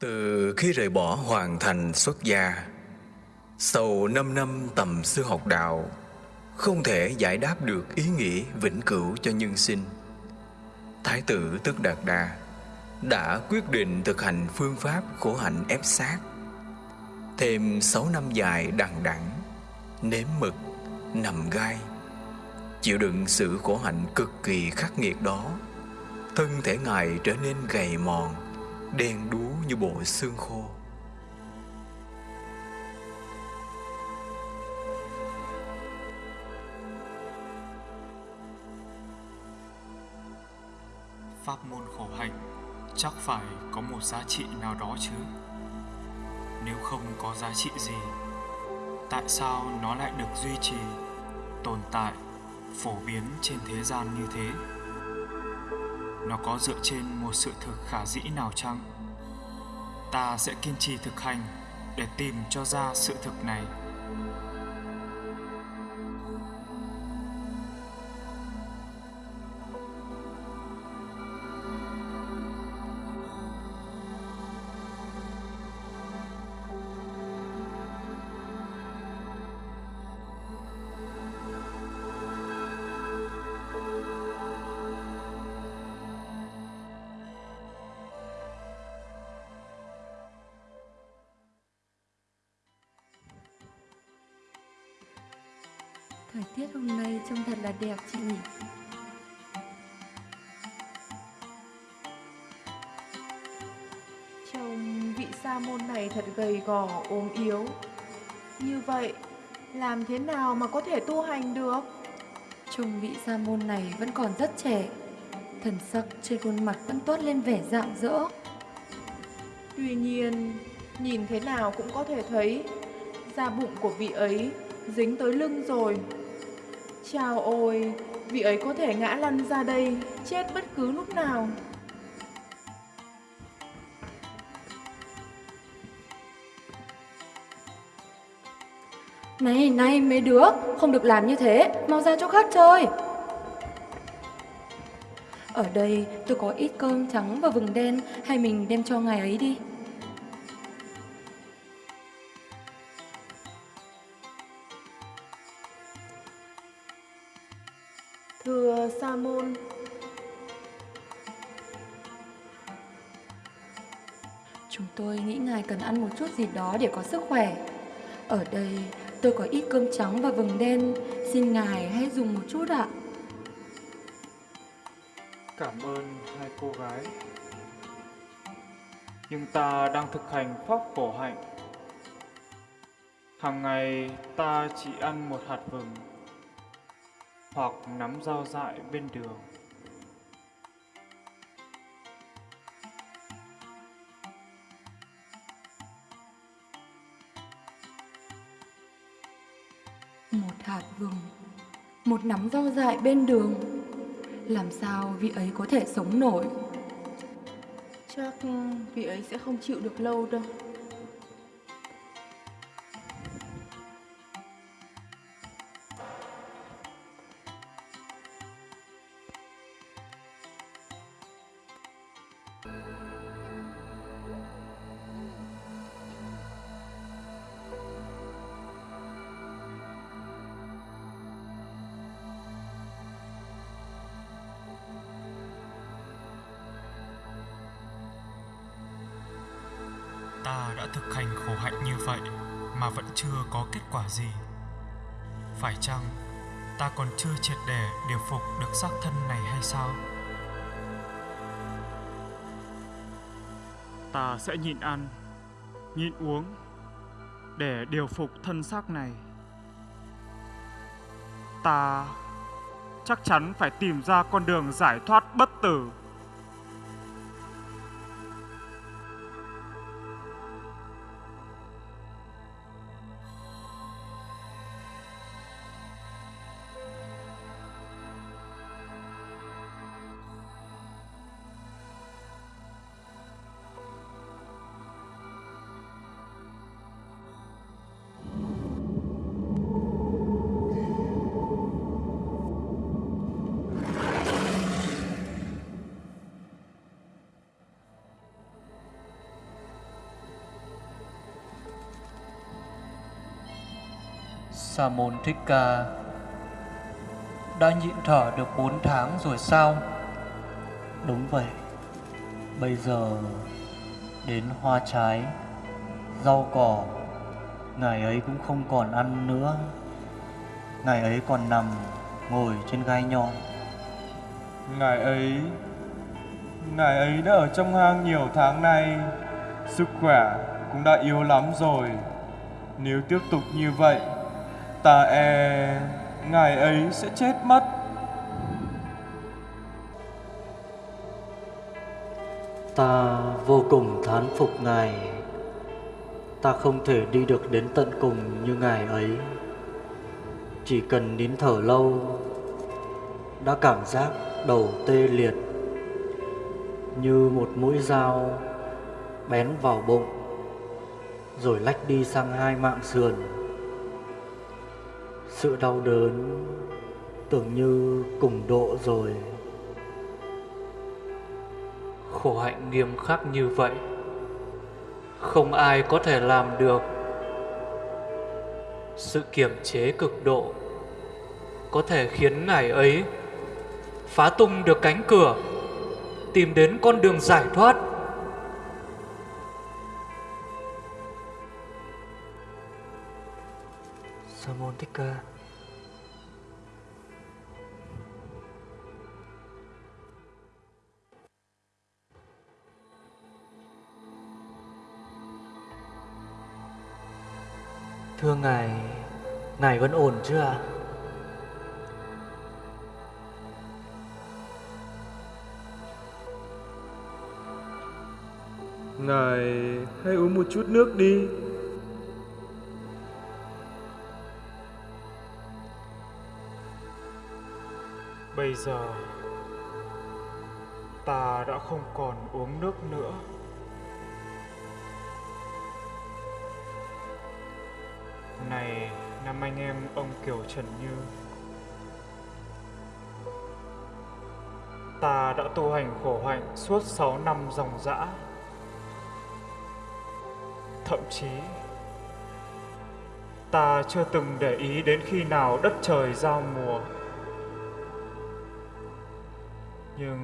Từ khi rời bỏ hoàn thành xuất gia Sau 5 năm tầm sư học đạo Không thể giải đáp được ý nghĩa vĩnh cửu cho nhân sinh. Thái tử Tức Đạt Đa Đã quyết định thực hành phương pháp khổ hạnh ép sát Thêm 6 năm dài đằng đẵng Nếm mực, nằm gai Chịu đựng sự khổ hạnh cực kỳ khắc nghiệt đó Thân thể Ngài trở nên gầy mòn Đen đúa như bộ xương khô Pháp môn khổ hạnh chắc phải có một giá trị nào đó chứ Nếu không có giá trị gì Tại sao nó lại được duy trì, tồn tại, phổ biến trên thế gian như thế? Nó có dựa trên một sự thực khả dĩ nào chăng? Ta sẽ kiên trì thực hành để tìm cho ra sự thực này. Thời tiết hôm nay trông thật là đẹp chị nhỉ? Trông vị sa môn này thật gầy gò, ốm yếu. Như vậy, làm thế nào mà có thể tu hành được? Trông vị sa môn này vẫn còn rất trẻ. Thần sắc trên khuôn mặt vẫn toát lên vẻ rạng rỡ. Tuy nhiên, nhìn thế nào cũng có thể thấy Da bụng của vị ấy dính tới lưng rồi Chào ôi, vị ấy có thể ngã lăn ra đây, chết bất cứ lúc nào. Này, này mấy đứa, không được làm như thế, mau ra chỗ khác chơi. Ở đây tôi có ít cơm trắng và vừng đen, hay mình đem cho ngài ấy đi. Thưa Sa môn, Chúng tôi nghĩ ngài cần ăn một chút gì đó để có sức khỏe. Ở đây tôi có ít cơm trắng và vừng đen, xin ngài hãy dùng một chút ạ. cảm ơn hai cô gái. Nhưng ta đang thực hành pháp khổ hạnh. Hàng ngày ta chỉ ăn một hạt vừng hoặc nắm rau dại bên đường Một hạt vừng, một nắm rau dại bên đường. Làm sao vị ấy có thể sống nổi? chắc vị ấy sẽ không chịu được lâu đâu. Ta đã thực hành khổ hạnh như vậy mà vẫn chưa có kết quả gì. Phải chăng ta còn chưa triệt để điều phục được xác thân này hay sao? Ta sẽ nhịn ăn, nhịn uống để điều phục thân xác này. Ta chắc chắn phải tìm ra con đường giải thoát bất tử. Sa môn Thích Ca đã nhịn thở được 4 tháng rồi sao? Đúng vậy. Bây giờ đến hoa trái, rau cỏ, ngài ấy cũng không còn ăn nữa. Ngài ấy còn nằm ngồi trên gai nhọn. Ngài ấy Ngài ấy đã ở trong hang nhiều tháng nay Sức khỏe cũng đã yếu lắm rồi Nếu tiếp tục như vậy Ta e Ngài ấy sẽ chết mất. Ta vô cùng thán phục Ngài. Ta không thể đi được đến tận cùng như Ngài ấy. Chỉ cần nín thở lâu, Đã cảm giác đầu tê liệt Như một mũi dao bén vào bụng, Rồi lách đi sang hai mạng sườn. Sự đau đớn tưởng như cùng độ rồi. Khổ hạnh nghiêm khắc như vậy, không ai có thể làm được. Sự kiềm chế cực độ có thể khiến ngài ấy phá tung được cánh cửa, tìm đến con đường giải thoát. Salmon Ticker Thưa ngài, ngài vẫn ổn chứ ạ? Ngài hãy uống một chút nước đi Bây giờ, ta đã không còn uống nước nữa. Này, năm anh em ông Kiều Trần Như, Ta đã tu hành khổ hạnh suốt 6 năm dòng dã Thậm chí, Ta chưa từng để ý đến khi nào đất trời giao mùa nhưng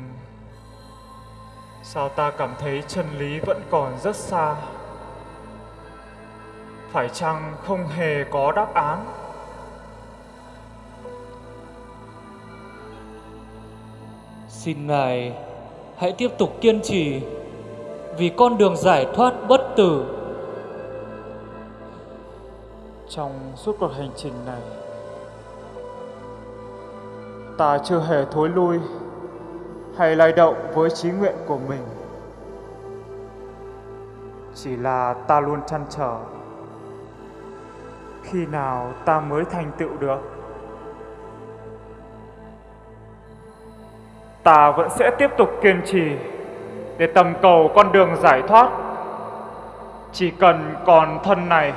Sao ta cảm thấy chân lý vẫn còn rất xa? Phải chăng không hề có đáp án? Xin Ngài hãy tiếp tục kiên trì vì con đường giải thoát bất tử. trong suốt cuộc hành trình này ta chưa hề thối lui hay lay động với trí nguyện của mình. Chỉ là ta luôn chăn trở. Khi nào ta mới thành tựu được, ta vẫn sẽ tiếp tục kiên trì để tầm cầu con đường giải thoát. Chỉ cần còn thân này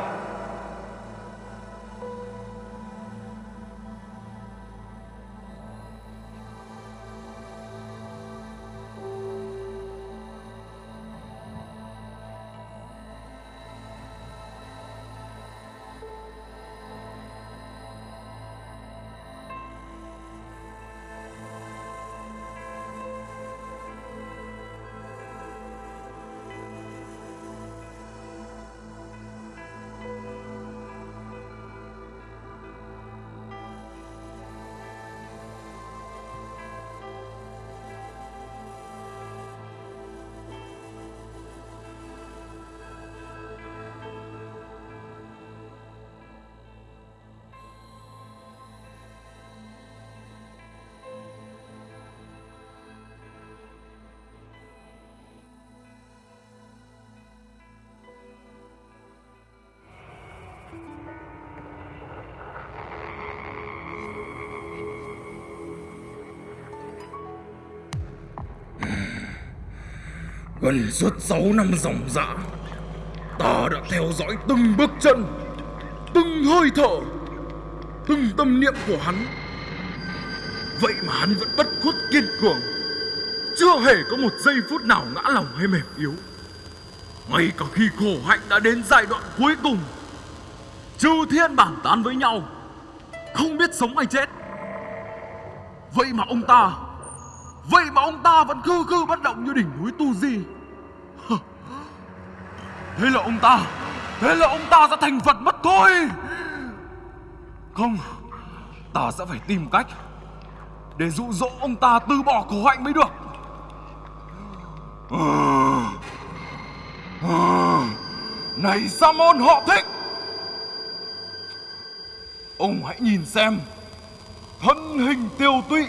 Gần suốt 6 năm dòng dã Ta đã theo dõi từng bước chân Từng hơi thở Từng tâm niệm của hắn Vậy mà hắn vẫn bất khuất kiên cường Chưa hề có một giây phút nào ngã lòng hay mềm yếu Ngay cả khi khổ hạnh đã đến giai đoạn cuối cùng Chư thiên bản tán với nhau không biết sống hay chết. Vậy mà ông ta, vậy mà ông ta vẫn khư khư bất động như đỉnh núi Tu Di. Thế là ông ta, thế là ông ta sẽ thành Phật mất thôi. Không, ta sẽ phải tìm cách để dụ dỗ ông ta từ bỏ khổ hạnh mới được. Này Sa môn họ thích Ông hãy nhìn xem Thân hình tiêu tụy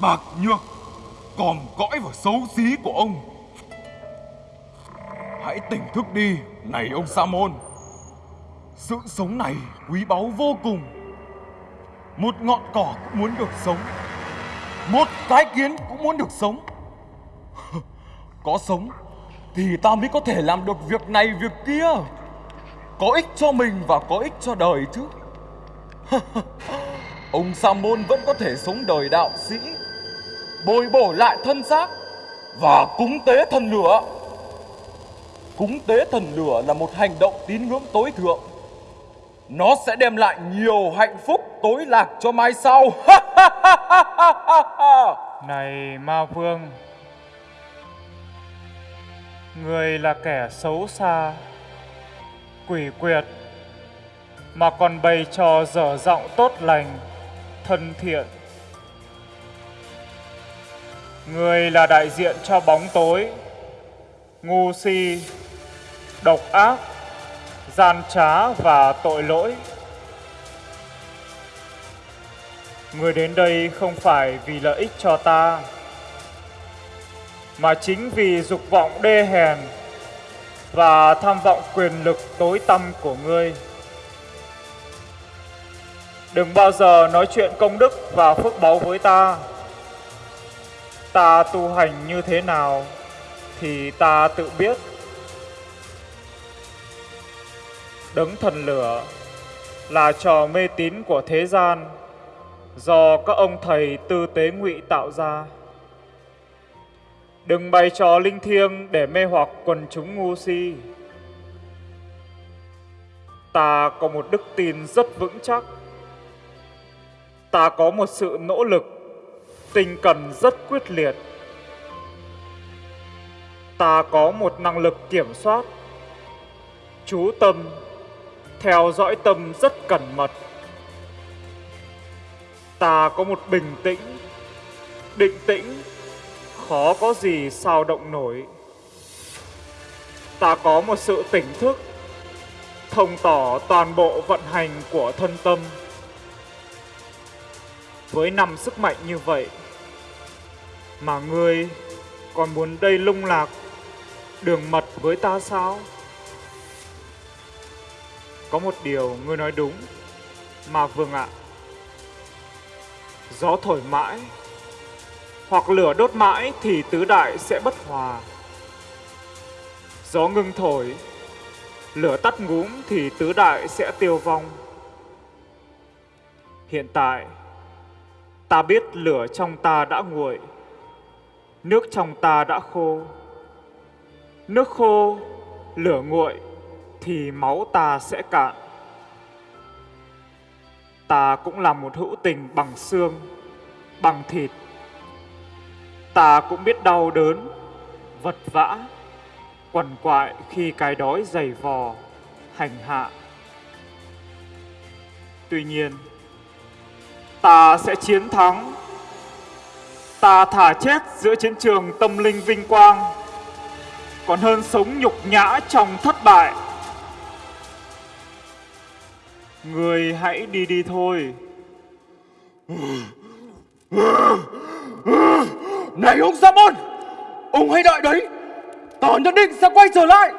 Bạc nhược còn cõi và xấu xí của ông Hãy tỉnh thức đi, Này ông Sa môn Sự sống này quý báu vô cùng. Một ngọn cỏ cũng muốn được sống. Một cái kiến cũng muốn được sống. Có sống thì ta mới có thể làm được việc này, việc kia. Có ích cho mình và có ích cho đời chứ. Ông sa môn vẫn có thể sống đời đạo sĩ, bồi bổ lại thân xác và cúng tế thần lửa cúng tế thần lửa là một hành động tín ngưỡng tối thượng. Nó sẽ đem lại nhiều hạnh phúc tối lạc cho mai sau. Này ma vương Người là kẻ xấu xa, quỷ quyệt, mà còn bày trò dở giọng tốt lành, thân thiện. Người là đại diện cho bóng tối, ngu si, độc ác, gian trá và tội lỗi. Người đến đây không phải vì lợi ích cho ta, mà chính vì dục vọng đê hèn và tham vọng quyền lực tối tăm của ngươi. Đừng bao giờ nói chuyện công đức và phước báu với ta. Ta tu hành như thế nào thì ta tự biết. Đấng thần lửa là trò mê tín của thế gian do các ông thầy tư tế ngụy tạo ra. Đừng bày trò linh thiêng để mê hoặc quần chúng ngu si. Ta có một đức tin rất vững chắc. Ta có một sự nỗ lực, tinh cần rất quyết liệt. Ta có một năng lực kiểm soát, chú tâm, theo dõi tâm rất cẩn mật. Ta có một bình tĩnh, định tĩnh khó có gì sao động nổi. Ta có một sự tỉnh thức, thông tỏ toàn bộ vận hành của thân tâm. Với năm sức mạnh như vậy, mà ngươi còn muốn đây lung lạc, đường mật với ta sao? Có một điều ngươi nói đúng, mà vương ạ. Gió thổi mãi hoặc lửa đốt mãi thì tứ đại sẽ bất hòa. Gió ngưng thổi, lửa tắt ngúm thì tứ đại sẽ tiêu vong. Hiện tại, ta biết lửa trong ta đã nguội, nước trong ta đã khô. Nước khô, lửa nguội thì máu ta sẽ cạn. Ta cũng là một hữu tình bằng xương, bằng thịt ta cũng biết đau đớn, vật vã, quằn quại khi cái đói dày vò, hành hạ. Tuy nhiên, ta sẽ chiến thắng. Ta thả chết giữa chiến trường tâm linh vinh quang, còn hơn sống nhục nhã trong thất bại. Người hãy đi đi thôi. Này ông Sa môn Ông hãy đợi đấy Tỏ nhất định sẽ quay trở lại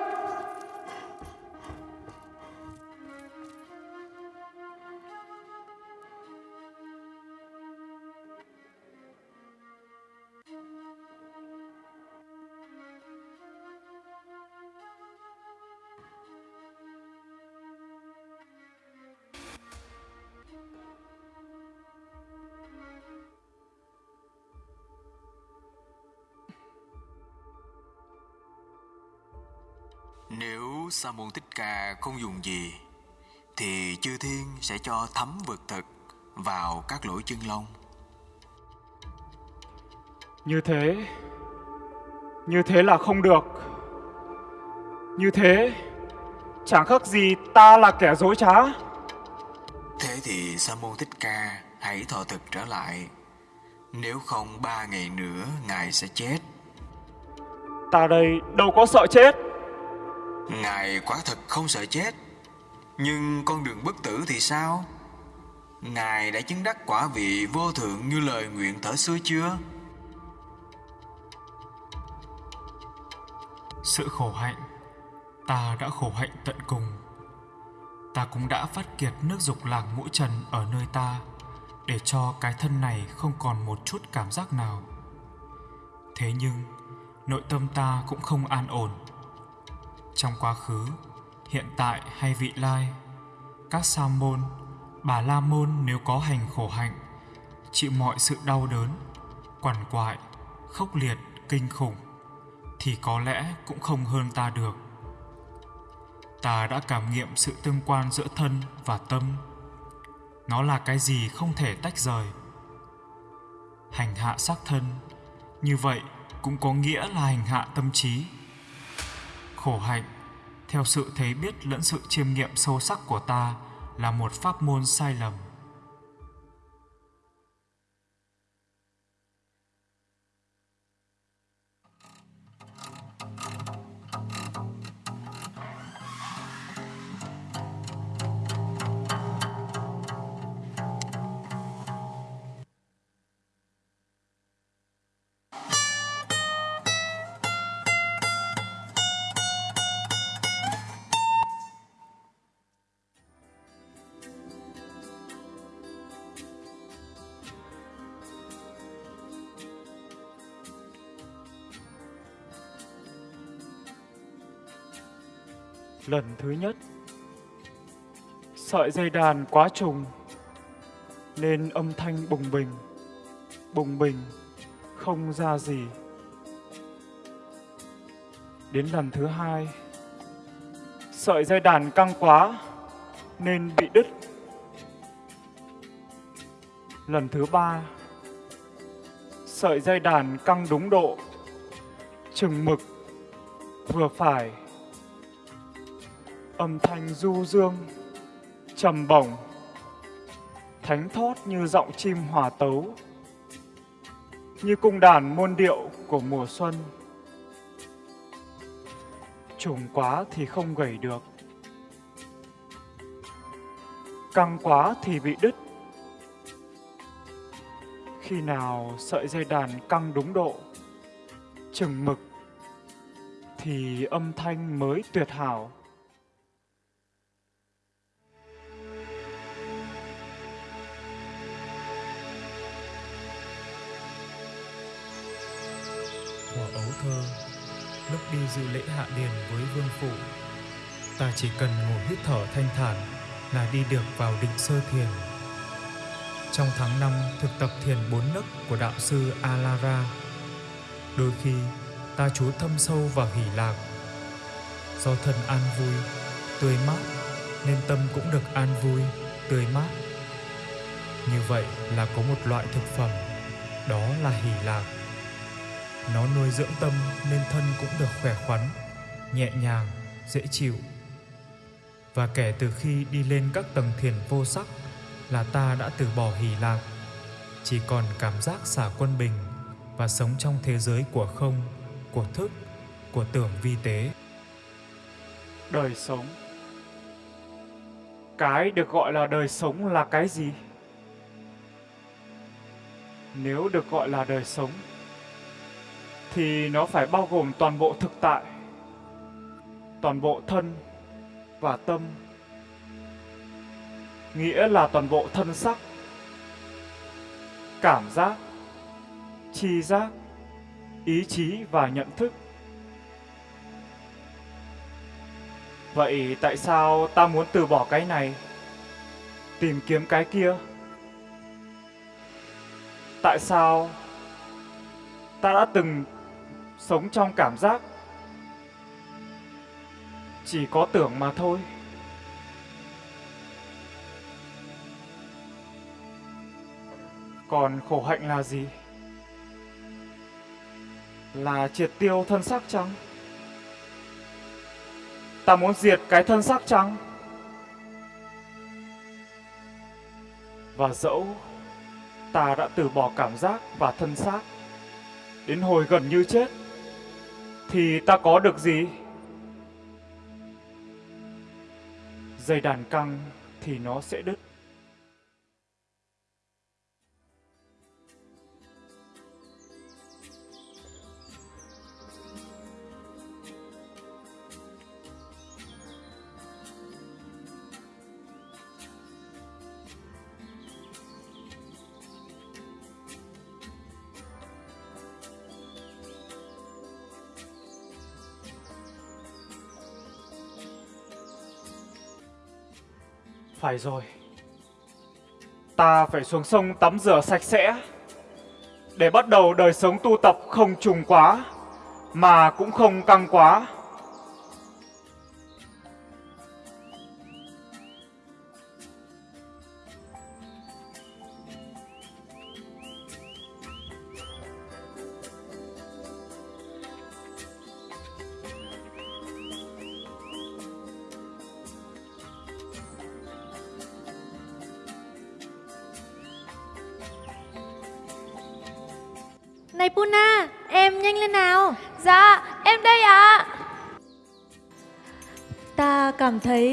Nếu Sa môn Thích Ca không dùng gì thì chư thiên sẽ cho thấm vật thực vào các lỗ chân lông. Như thế, như thế là không được. Như thế, chẳng khác gì ta là kẻ dối trá. Thế thì Sa môn Thích Ca hãy thọ thực trở lại. Nếu không ba ngày nữa ngài sẽ chết. Ta đây đâu có sợ chết. Ngài quả thật không sợ chết. Nhưng con đường bất tử thì sao? Ngài đã chứng đắc quả vị vô thượng như lời nguyện thở xưa chưa? Sự khổ hạnh, ta đã khổ hạnh tận cùng. Ta cũng đã phát kiệt nước dục lạc mũi trần ở nơi ta để cho cái thân này không còn một chút cảm giác nào. Thế nhưng, nội tâm ta cũng không an ổn. Trong quá khứ, hiện tại hay vị lai, các sa môn, bà la môn nếu có hành khổ hạnh, chịu mọi sự đau đớn, quằn quại, khốc liệt, kinh khủng, thì có lẽ cũng không hơn ta được. Ta đã cảm nghiệm sự tương quan giữa thân và tâm. Nó là cái gì không thể tách rời. Hành hạ xác thân, như vậy cũng có nghĩa là hành hạ tâm trí. Khổ hạnh, theo sự thấy biết lẫn sự chiêm nghiệm sâu sắc của ta là một pháp môn sai lầm. Lần thứ nhất, sợi dây đàn quá trùng nên âm thanh bùng bình, bùng bình không ra gì. Đến lần thứ hai, sợi dây đàn căng quá nên bị đứt. Lần thứ ba, sợi dây đàn căng đúng độ, chừng mực, vừa phải âm thanh du dương, trầm bổng. Thánh thót như giọng chim hòa tấu, như cung đàn môn điệu của mùa xuân. Trùng quá thì không gầy được, căng quá thì bị đứt. Khi nào sợi dây đàn căng đúng độ, chừng mực thì âm thanh mới tuyệt hảo. Thơ, lúc đi dự lễ hạ điền với vương phụ ta chỉ cần ngồi hít thở thanh thản là đi được vào định sơ thiền. Trong tháng năm thực tập thiền bốn nấc của đạo sư Alara, đôi khi ta chú thâm sâu vào hỷ lạc. Do thân an vui, tươi mát, nên tâm cũng được an vui, tươi mát. Như vậy là có một loại thực phẩm, đó là hỷ lạc nó nuôi dưỡng tâm nên thân cũng được khỏe khoắn, nhẹ nhàng, dễ chịu. Và kể từ khi đi lên các tầng thiền vô sắc là ta đã từ bỏ hỷ lạc, chỉ còn cảm giác xả quân bình và sống trong thế giới của không, của thức, của tưởng vi tế. Đời sống Cái được gọi là đời sống là cái gì? Nếu được gọi là đời sống thì nó phải bao gồm toàn bộ thực tại, toàn bộ thân và tâm. Nghĩa là toàn bộ thân sắc, cảm giác, chi giác, ý chí và nhận thức. Vậy tại sao ta muốn từ bỏ cái này, tìm kiếm cái kia? Tại sao ta đã từng sống trong cảm giác. Chỉ có tưởng mà thôi. Còn khổ hạnh là gì? Là triệt tiêu thân xác trắng Ta muốn diệt cái thân xác trắng Và dẫu ta đã từ bỏ cảm giác và thân xác đến hồi gần như chết thì ta có được gì? Dây đàn căng thì nó sẽ đứt. Phải rồi. Ta phải xuống sông tắm rửa sạch sẽ để bắt đầu đời sống tu tập không trùng quá, mà cũng không căng quá.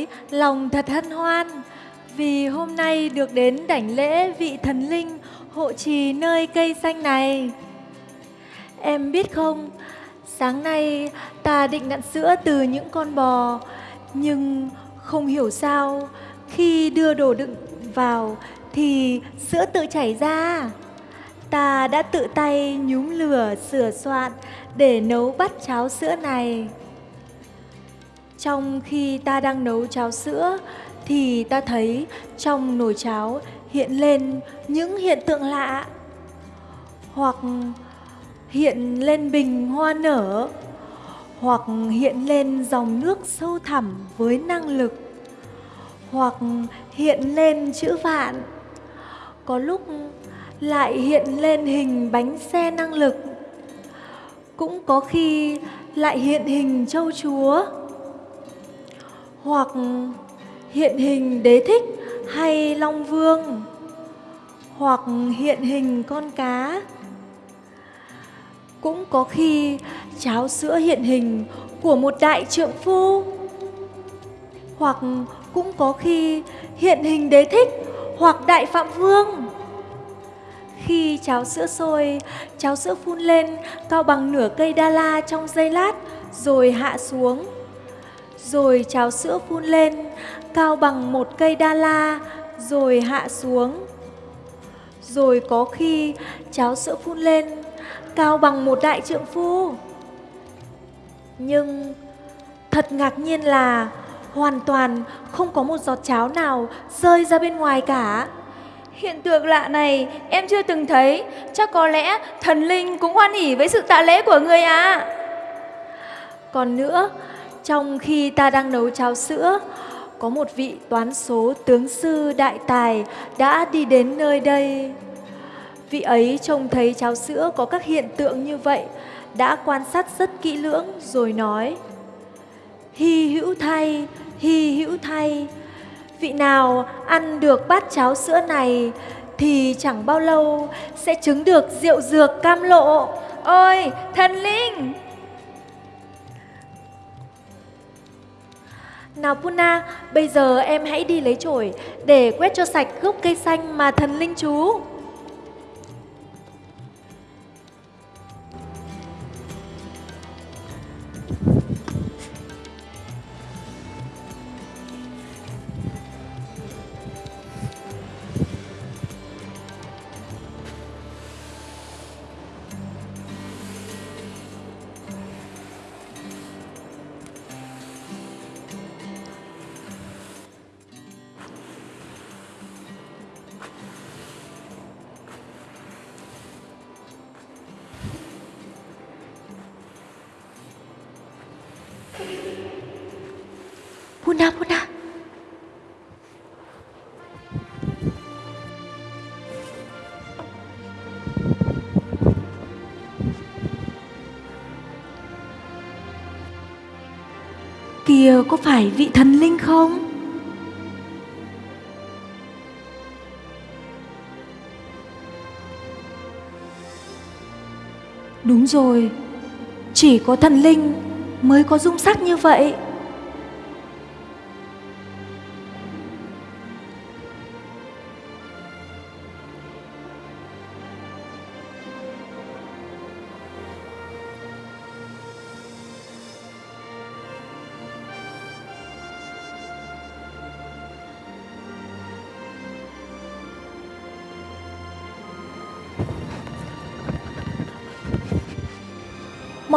Thấy lòng thật hân hoan vì hôm nay được đến đảnh lễ vị thần linh hộ trì nơi cây xanh này. Em biết không, sáng nay ta định nặn sữa từ những con bò, nhưng không hiểu sao khi đưa đồ đựng vào thì sữa tự chảy ra. Ta đã tự tay nhúm lửa sửa soạn để nấu bát cháo sữa này. Trong khi ta đang nấu cháo sữa thì ta thấy trong nồi cháo hiện lên những hiện tượng lạ. Hoặc hiện lên bình hoa nở, hoặc hiện lên dòng nước sâu thẳm với năng lực, hoặc hiện lên chữ vạn. Có lúc lại hiện lên hình bánh xe năng lực. Cũng có khi lại hiện hình châu chúa hoặc hiện hình đế thích hay long vương, hoặc hiện hình con cá. Cũng có khi cháo sữa hiện hình của một đại trượng phu, hoặc cũng có khi hiện hình đế thích hoặc đại phạm vương. Khi cháo sữa sôi, cháo sữa phun lên cao bằng nửa cây đa la trong giây lát rồi hạ xuống rồi cháo sữa phun lên cao bằng một cây đa la rồi hạ xuống. Rồi có khi cháo sữa phun lên cao bằng một đại trượng phu. Nhưng thật ngạc nhiên là hoàn toàn không có một giọt cháo nào rơi ra bên ngoài cả. Hiện tượng lạ này em chưa từng thấy, chắc có lẽ thần linh cũng hoan hỉ với sự tạ lễ của người à. còn nữa trong khi ta đang nấu cháo sữa có một vị toán số tướng sư đại tài đã đi đến nơi đây. Vị ấy trông thấy cháo sữa có các hiện tượng như vậy đã quan sát rất kỹ lưỡng rồi nói hy hữu thay hy hữu thay. Vị nào ăn được bát cháo sữa này thì chẳng bao lâu sẽ chứng được rượu dược cam lộ. Ôi, thần linh! Nào Puna, bây giờ em hãy đi lấy chổi để quét cho sạch gốc cây xanh mà thần linh chú. Kia ờ, có phải vị thần linh không? Đúng rồi, chỉ có thần linh mới có dung sắc như vậy.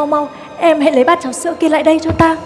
Mau mau, em hãy lấy bát cháo sữa kia lại đây cho ta.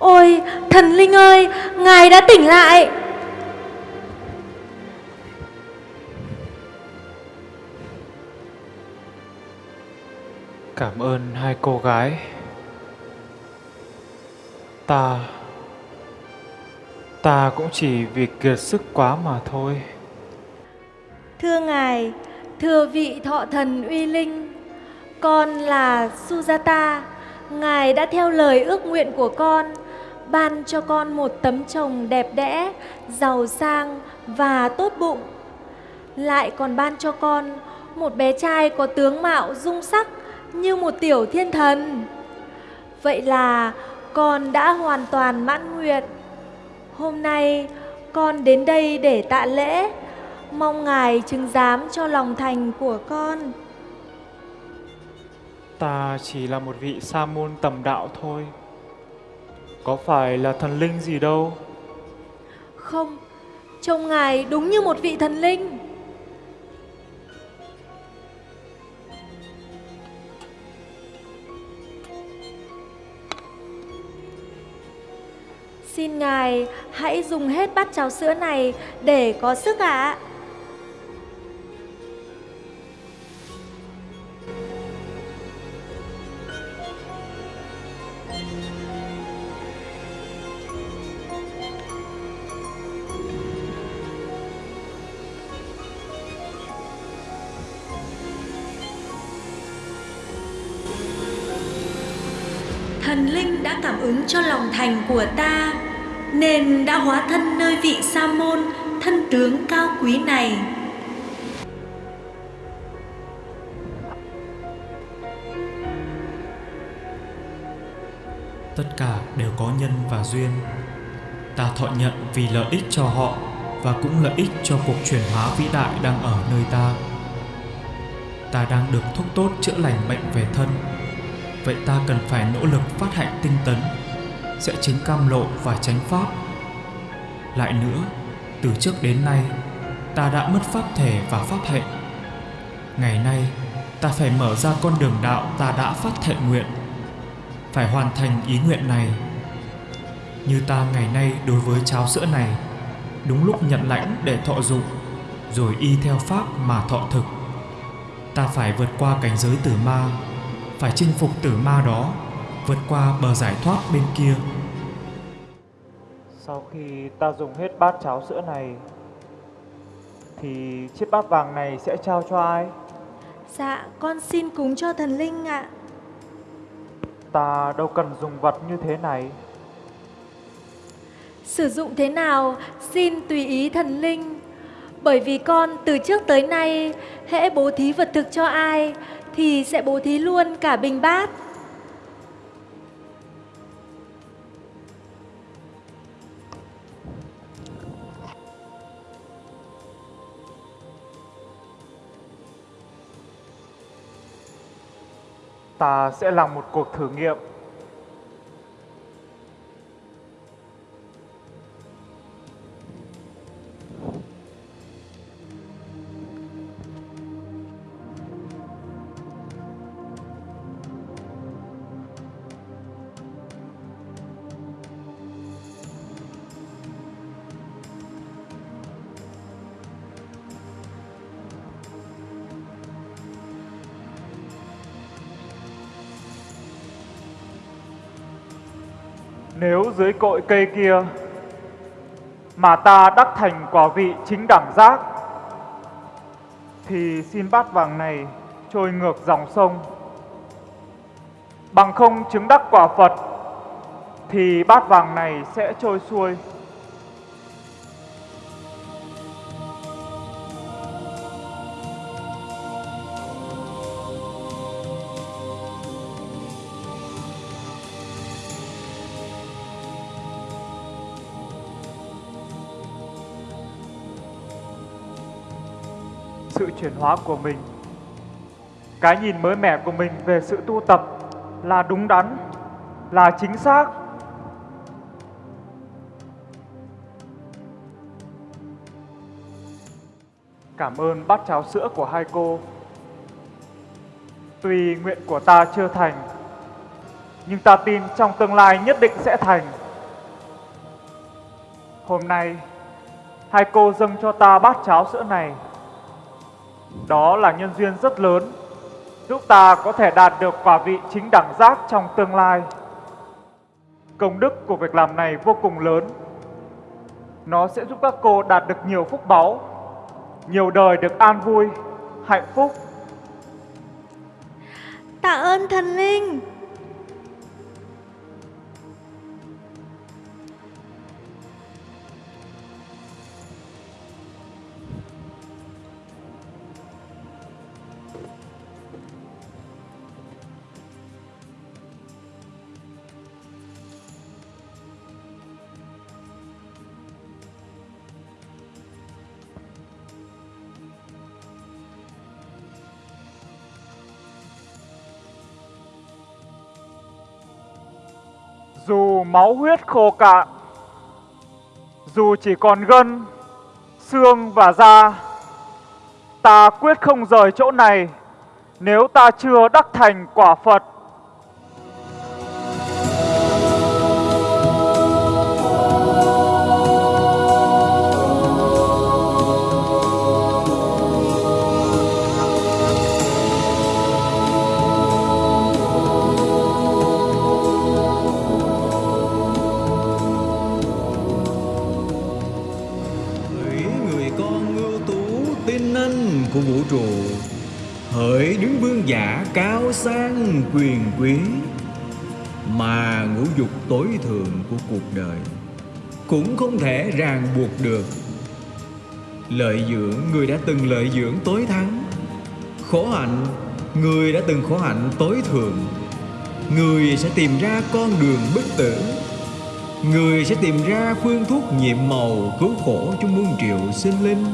Ôi, thần linh ơi, ngài đã tỉnh lại. Cảm ơn hai cô gái. Ta ta cũng chỉ vì kiệt sức quá mà thôi. Thưa ngài, thưa vị thọ thần uy linh, con là Sujata. Ngài đã theo lời ước nguyện của con, ban cho con một tấm chồng đẹp đẽ, giàu sang và tốt bụng. Lại còn ban cho con một bé trai có tướng mạo dung sắc như một tiểu thiên thần. Vậy là con đã hoàn toàn mãn nguyện. Hôm nay con đến đây để tạ lễ, mong ngài chứng giám cho lòng thành của con. Ta chỉ là một vị sa môn tầm đạo thôi. Có phải là thần linh gì đâu. Không, trông ngài đúng như một vị thần linh. Xin ngài hãy dùng hết bát cháo sữa này để có sức ạ. à. Cho lòng thành của ta Nên đã hóa thân nơi vị sa môn Thân tướng cao quý này Tất cả đều có nhân và duyên. Ta thọ nhận vì lợi ích cho họ và cũng lợi ích cho cuộc chuyển hóa vĩ đại đang ở nơi ta. Ta đang được thuốc tốt chữa lành bệnh về thân. Vậy ta cần phải nỗ lực phát hạnh tinh tấn, sẽ chứng cam lộ và tránh pháp. Lại nữa, từ trước đến nay, ta đã mất pháp thể và pháp hạnh. Ngày nay, ta phải mở ra con đường đạo ta đã phát thệ nguyện phải hoàn thành ý nguyện này. Như ta ngày nay đối với cháo sữa này, đúng lúc nhận lãnh để thọ dụng, rồi y theo pháp mà thọ thực. Ta phải vượt qua cảnh giới tử ma, phải chinh phục tử ma đó, vượt qua bờ giải thoát bên kia. Sau khi ta dùng hết bát cháo sữa này, thì chiếc bát vàng này sẽ trao cho ai? Dạ, con xin cúng cho thần linh ạ. Ta đâu cần dùng vật như thế này. Sử dụng thế nào xin tùy ý thần linh Bởi vì con từ trước tới nay hễ bố thí vật thực cho ai Thì sẽ bố thí luôn cả bình bát Ta sẽ làm một cuộc thử nghiệm. Nếu dưới cội cây kia mà ta đắc thành quả vị chính đẳng giác, thì xin bát vàng này trôi ngược dòng sông. Bằng không chứng đắc quả Phật, thì bát vàng này sẽ trôi xuôi. Chuyển hóa của mình. Cái nhìn mới mẻ của mình về sự tu tập là đúng đắn, là chính xác. Cảm ơn bát cháo sữa của hai cô. Tuy nguyện của ta chưa thành, nhưng ta tin trong tương lai nhất định sẽ thành. Hôm nay, hai cô dâng cho ta bát cháo sữa này đó là nhân duyên rất lớn, giúp ta có thể đạt được quả vị chính đẳng giác trong tương lai. Công đức của việc làm này vô cùng lớn. Nó sẽ giúp các cô đạt được nhiều phúc báu, nhiều đời được an vui, hạnh phúc. Tạ ơn thần linh. Dù máu huyết khô cạn. Dù chỉ còn gân, xương và da Ta quyết không rời chỗ này Nếu ta chưa đắc thành quả Phật. Trụ Hỡi đứng vương giả cao sang quyền quý, Mà ngũ dục tối thượng của cuộc đời Cũng không thể ràng buộc được. Lợi dưỡng, người đã từng lợi dưỡng tối thắng. Khổ hạnh, người đã từng khổ hạnh tối thượng. Người sẽ tìm ra con đường bất tử. Người sẽ tìm ra phương thuốc nhiệm màu cứu khổ cho muôn triệu sinh linh.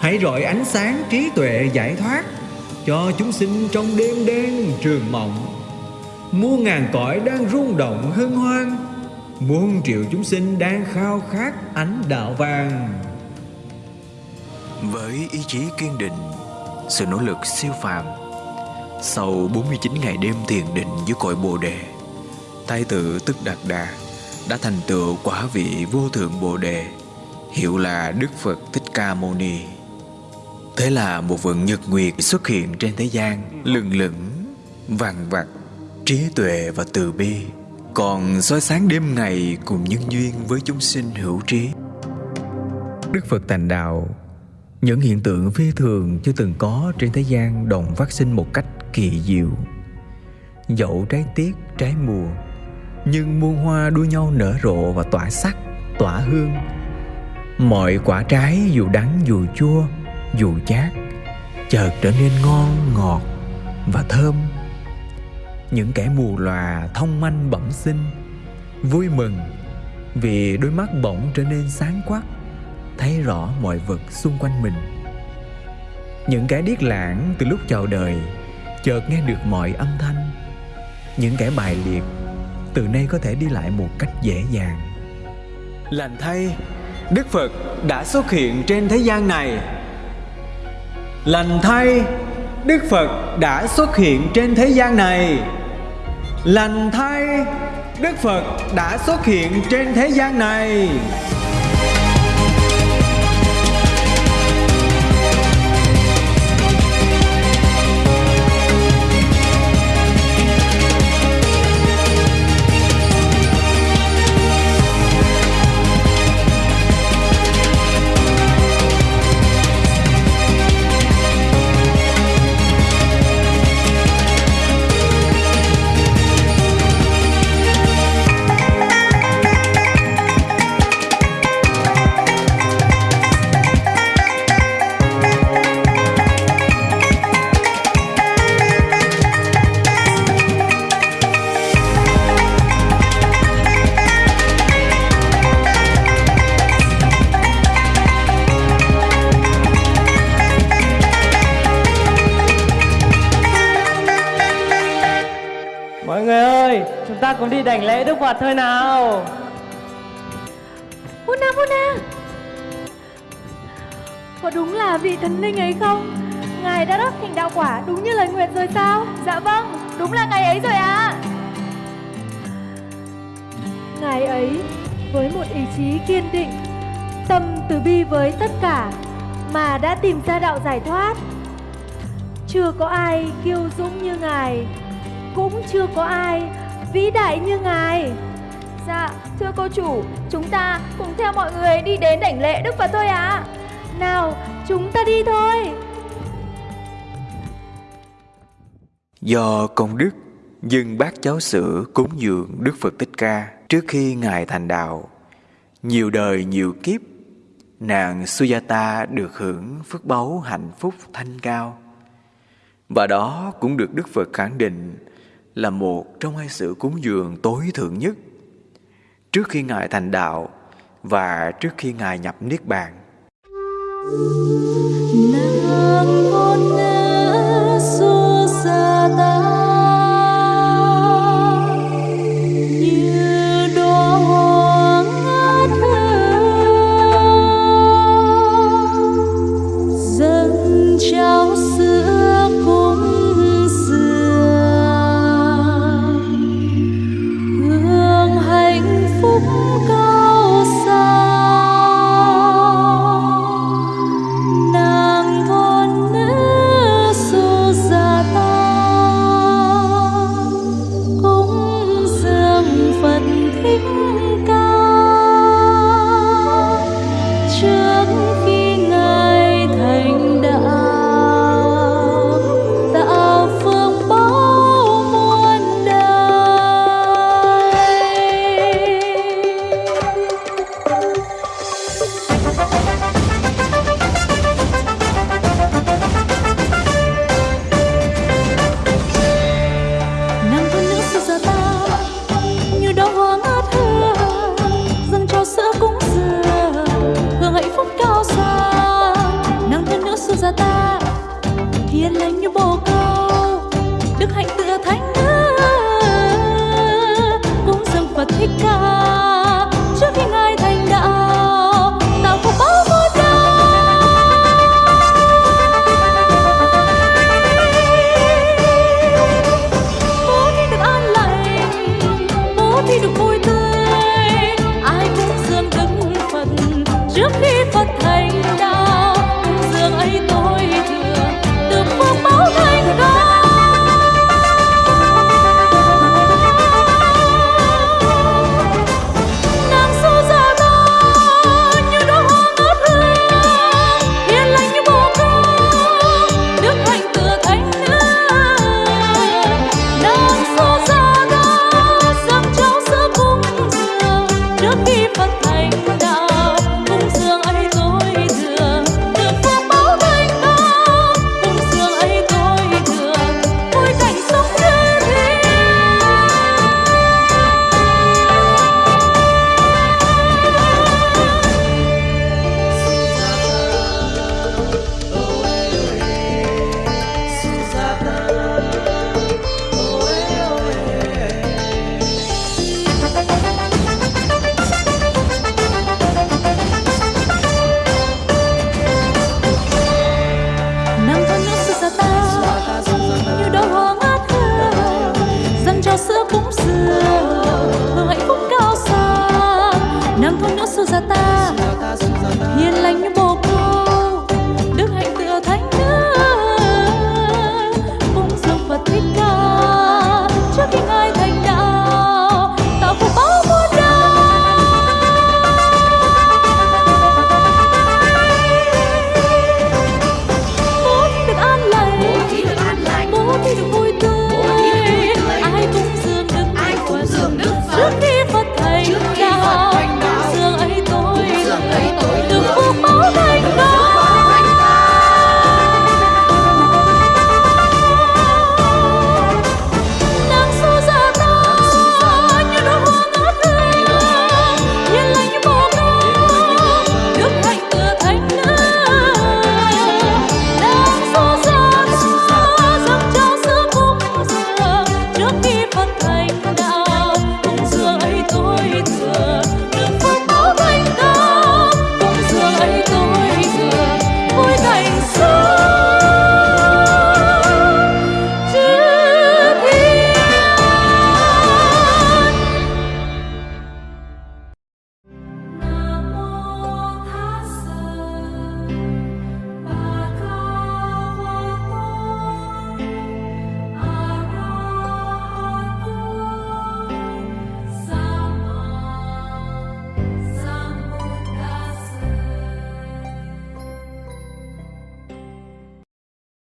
Hãy rọi ánh sáng trí tuệ giải thoát Cho chúng sinh trong đêm đen trường mộng Muôn ngàn cõi đang rung động hân hoan Muôn triệu chúng sinh đang khao khát ánh đạo vàng Với ý chí kiên định Sự nỗ lực siêu phàm Sau 49 ngày đêm thiền định dưới cội Bồ Đề Thái tử Tức Đạt Đà đã thành tựu quả vị vô thượng Bồ Đề, hiệu là Đức Phật Thích Ca Mâu Ni. Thế là một vầng nhật nguyệt xuất hiện trên thế gian, lừng lững, vàng vặt, trí tuệ và từ bi, còn soi sáng đêm ngày cùng nhân duyên với chúng sinh hữu trí. Đức Phật thành đạo, những hiện tượng phi thường chưa từng có trên thế gian đồng phát sinh một cách kỳ diệu. Dẫu trái tiết, trái mùa, nhưng muôn hoa đua nhau nở rộ và tỏa sắc, tỏa hương. Mọi quả trái dù đắng dù chua, dù chát, chợt trở nên ngon, ngọt và thơm. Những kẻ mù lòa thông manh bẩm sinh, vui mừng vì đôi mắt bỗng trở nên sáng quắc, thấy rõ mọi vật xung quanh mình. Những kẻ điếc lãng từ lúc chào đời chợt nghe được mọi âm thanh những kẻ bài liệt từ nay có thể đi lại một cách dễ dàng lành thay đức phật đã xuất hiện trên thế gian này lành thay, đức phật đã xuất hiện trên thế gian này. Lành thay, đức phật đã xuất hiện trên thế gian này. Cùng đi đảnh lễ Đức Phật thôi nào. Puna Puna Có đúng là vị thần linh ấy không? Ngài đã đắc thành đạo quả đúng như lời nguyện rồi sao? Dạ vâng, đúng là ngày ấy rồi ạ Ngài ấy với một ý chí kiên định Tâm từ bi với tất cả Mà đã tìm ra đạo giải thoát Chưa có ai kiêu dũng như Ngài Cũng chưa có ai vĩ đại như Ngài Dạ, thưa cô chủ, chúng ta cùng theo mọi người đi đến đảnh lễ Đức Phật thôi ạ. Nào, chúng ta đi thôi Do công đức dân bát cháu sữa cúng dường Đức Phật Thích Ca trước khi Ngài thành đạo. Nhiều đời nhiều kiếp, nàng Sujata được hưởng phước báu hạnh phúc thanh cao. Và đó cũng được Đức Phật khẳng định là một trong hai sự cúng dường tối thượng nhất trước khi Ngài thành đạo và trước khi Ngài nhập Niết Bàn. Nàng con nữ Susata Ta